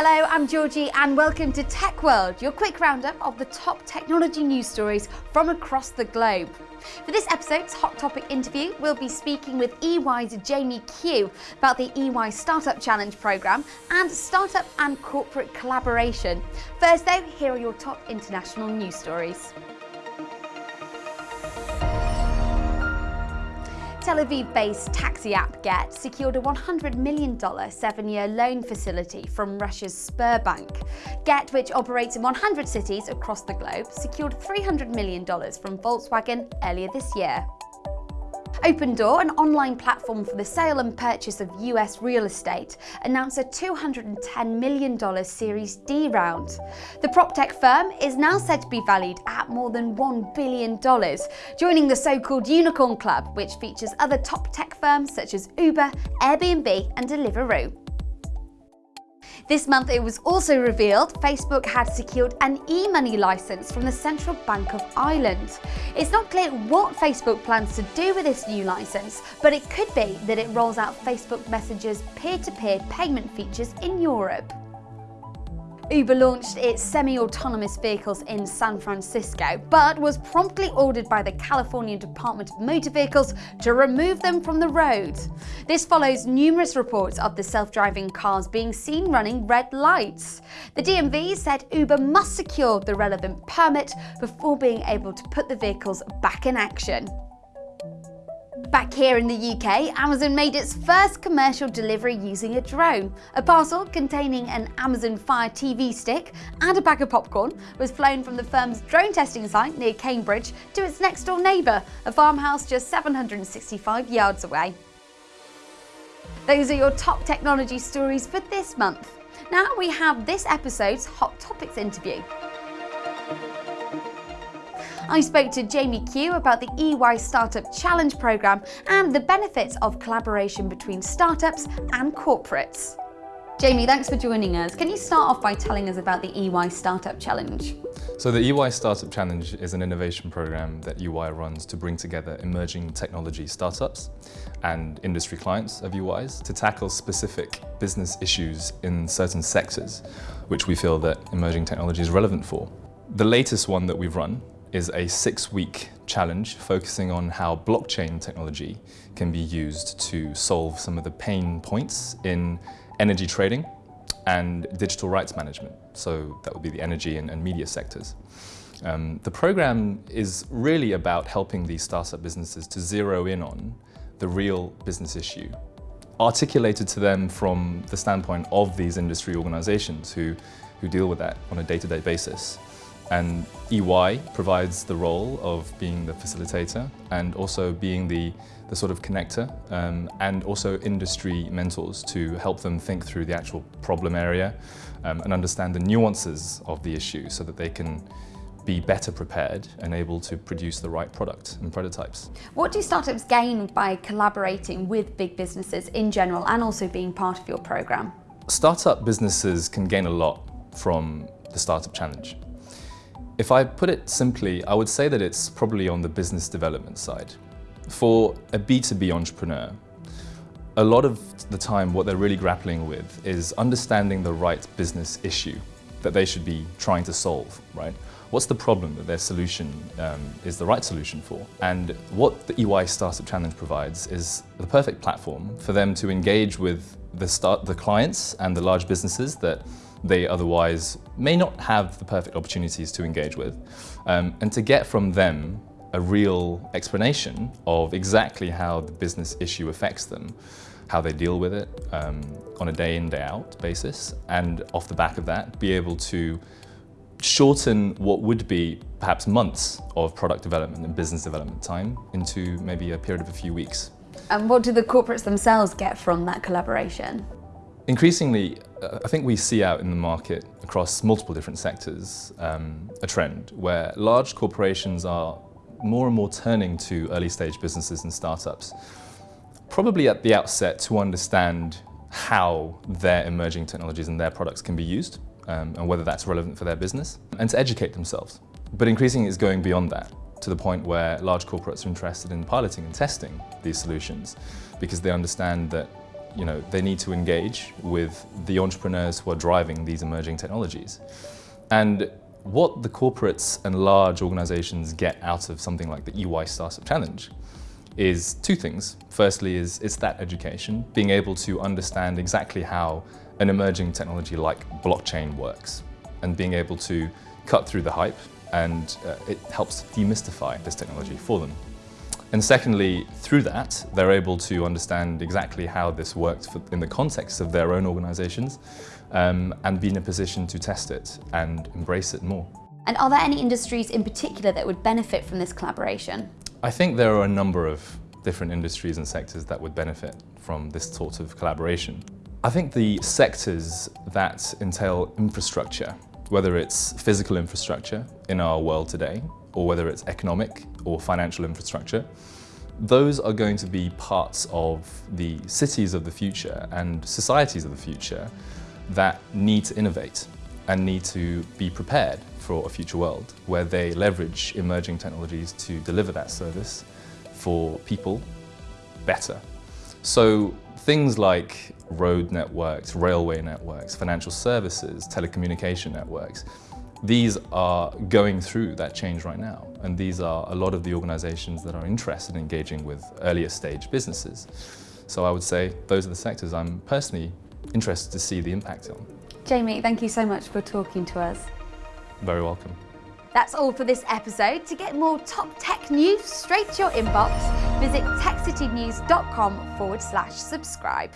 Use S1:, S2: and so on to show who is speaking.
S1: Hello, I'm Georgie and welcome to Tech World, your quick roundup of the top technology news stories from across the globe. For this episode's Hot Topic interview, we'll be speaking with EY's Jamie Q about the EY Startup Challenge programme and startup and corporate collaboration. First though, here are your top international news stories. Tel Aviv-based taxi app Gett secured a $100 million seven-year loan facility from Russia's Sberbank. Gett, which operates in 100 cities across the globe, secured $300 million from Volkswagen earlier this year. Opendoor, an online platform for the sale and purchase of US real estate, announced a $210 million Series D round. The PropTech firm is now said to be valued at more than $1 billion, joining the so-called Unicorn Club, which features other top tech firms such as Uber, Airbnb and Deliveroo. This month it was also revealed Facebook had secured an e-money license from the Central Bank of Ireland. It's not clear what Facebook plans to do with this new license, but it could be that it rolls out Facebook Messenger's peer-to-peer -peer payment features in Europe. Uber launched its semi-autonomous vehicles in San Francisco, but was promptly ordered by the California Department of Motor Vehicles to remove them from the road. This follows numerous reports of the self-driving cars being seen running red lights. The DMV said Uber must secure the relevant permit before being able to put the vehicles back in action. Back here in the UK, Amazon made its first commercial delivery using a drone. A parcel containing an Amazon Fire TV stick and a bag of popcorn was flown from the firm's drone testing site near Cambridge to its next door neighbour, a farmhouse just 765 yards away. Those are your top technology stories for this month. Now we have this episode's Hot Topics interview. I spoke to Jamie Q about the EY Startup Challenge programme and the benefits of collaboration between startups and corporates. Jamie, thanks for joining us. Can you start off by telling us about the EY Startup Challenge?
S2: So the EY Startup Challenge is an innovation program that EY runs to bring together emerging technology startups and industry clients of EY's to tackle specific business issues in certain sectors, which we feel that emerging technology is relevant for. The latest one that we've run is a six-week challenge focusing on how blockchain technology can be used to solve some of the pain points in energy trading and digital rights management. So that would be the energy and, and media sectors. Um, the program is really about helping these startup businesses to zero in on the real business issue, articulated to them from the standpoint of these industry organizations who, who deal with that on a day-to-day -day basis. And EY provides the role of being the facilitator and also being the, the sort of connector um, and also industry mentors to help them think through the actual problem area um, and understand the nuances of the issue so that they can be better prepared and able to produce the right product and prototypes.
S1: What do startups gain by collaborating with big businesses in general and also being part of your programme?
S2: Startup businesses can gain a lot from the Startup Challenge. If I put it simply, I would say that it's probably on the business development side. For a B2B entrepreneur, a lot of the time what they're really grappling with is understanding the right business issue that they should be trying to solve, right? What's the problem that their solution um, is the right solution for? And what the EY Startup Challenge provides is the perfect platform for them to engage with the, start, the clients and the large businesses that they otherwise may not have the perfect opportunities to engage with, um, and to get from them a real explanation of exactly how the business issue affects them, how they deal with it um, on a day in, day out basis, and off the back of that, be able to shorten what would be perhaps months of product development and business development time into maybe a period of a few weeks.
S1: And what do the corporates themselves get from that collaboration?
S2: Increasingly, uh, I think we see out in the market across multiple different sectors um, a trend where large corporations are more and more turning to early stage businesses and startups, probably at the outset to understand how their emerging technologies and their products can be used um, and whether that's relevant for their business and to educate themselves. But increasingly it's going beyond that to the point where large corporates are interested in piloting and testing these solutions because they understand that you know, they need to engage with the entrepreneurs who are driving these emerging technologies. And what the corporates and large organizations get out of something like the EY Startup Challenge is two things. Firstly is it's that education, being able to understand exactly how an emerging technology like blockchain works and being able to cut through the hype and uh, it helps demystify this technology for them. And secondly, through that, they're able to understand exactly how this works for, in the context of their own organizations um, and be in a position to test it and embrace it more.
S1: And are there any industries in particular that would benefit from this collaboration?
S2: I think there are a number of different industries and sectors that would benefit from this sort of collaboration. I think the sectors that entail infrastructure, whether it's physical infrastructure in our world today, or whether it's economic or financial infrastructure, those are going to be parts of the cities of the future and societies of the future that need to innovate and need to be prepared for a future world where they leverage emerging technologies to deliver that service for people better. So things like road networks, railway networks, financial services, telecommunication networks, these are going through that change right now. And these are a lot of the organizations that are interested in engaging with earlier stage businesses. So I would say those are the sectors I'm personally interested to see the impact on.
S1: Jamie, thank you so much for talking to us.
S2: Very welcome.
S1: That's all for this episode. To get more top tech news straight to your inbox, visit techcitynews.com forward slash subscribe.